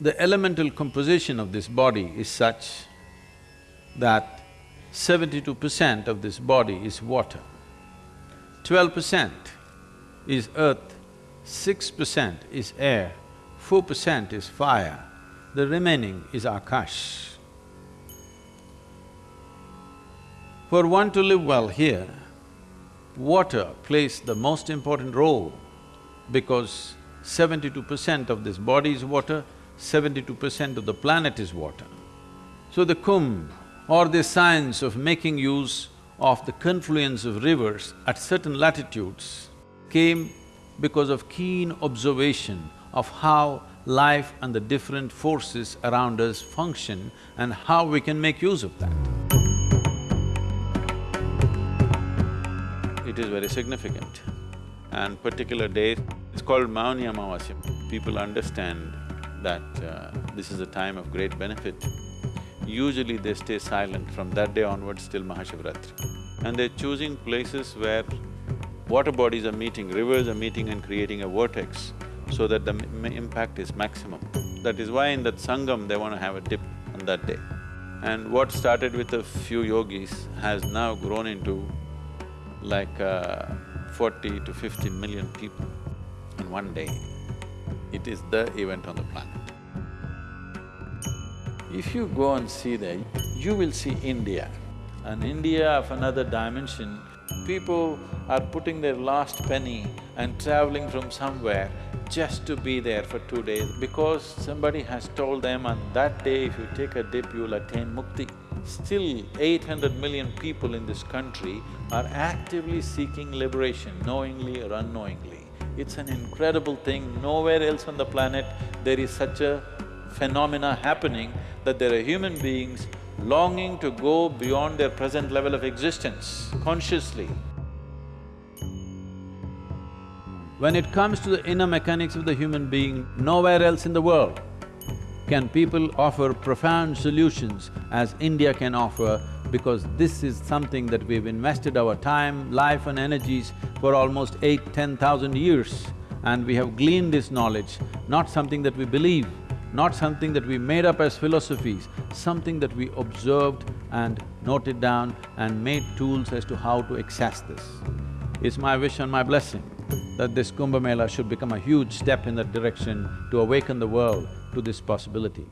the elemental composition of this body is such that seventy-two percent of this body is water, twelve percent is earth, six percent is air, four percent is fire, the remaining is Akash. For one to live well here, water plays the most important role because seventy-two percent of this body is water, seventy-two percent of the planet is water. So the Kumbh or the science of making use of the confluence of rivers at certain latitudes came because of keen observation of how life and the different forces around us function and how we can make use of that. It is very significant and particular day, it's called Mauni Amavasya. People understand that uh, this is a time of great benefit. Usually they stay silent from that day onwards till Mahashivratri. And they're choosing places where water bodies are meeting, rivers are meeting and creating a vortex so that the impact is maximum. That is why in that sangam they want to have a dip on that day. And what started with a few yogis has now grown into like uh, forty to fifty million people in one day. It is the event on the planet. If you go and see there, you will see India. An India of another dimension, people are putting their last penny and traveling from somewhere just to be there for two days because somebody has told them on that day if you take a dip, you'll attain mukti. Still, eight hundred million people in this country are actively seeking liberation, knowingly or unknowingly. It's an incredible thing, nowhere else on the planet there is such a phenomena happening that there are human beings longing to go beyond their present level of existence consciously. When it comes to the inner mechanics of the human being, nowhere else in the world can people offer profound solutions as India can offer because this is something that we've invested our time, life and energies for almost eight, ten thousand years and we have gleaned this knowledge, not something that we believe, not something that we made up as philosophies, something that we observed and noted down and made tools as to how to access this. It's my wish and my blessing that this Kumbh Mela should become a huge step in that direction to awaken the world to this possibility.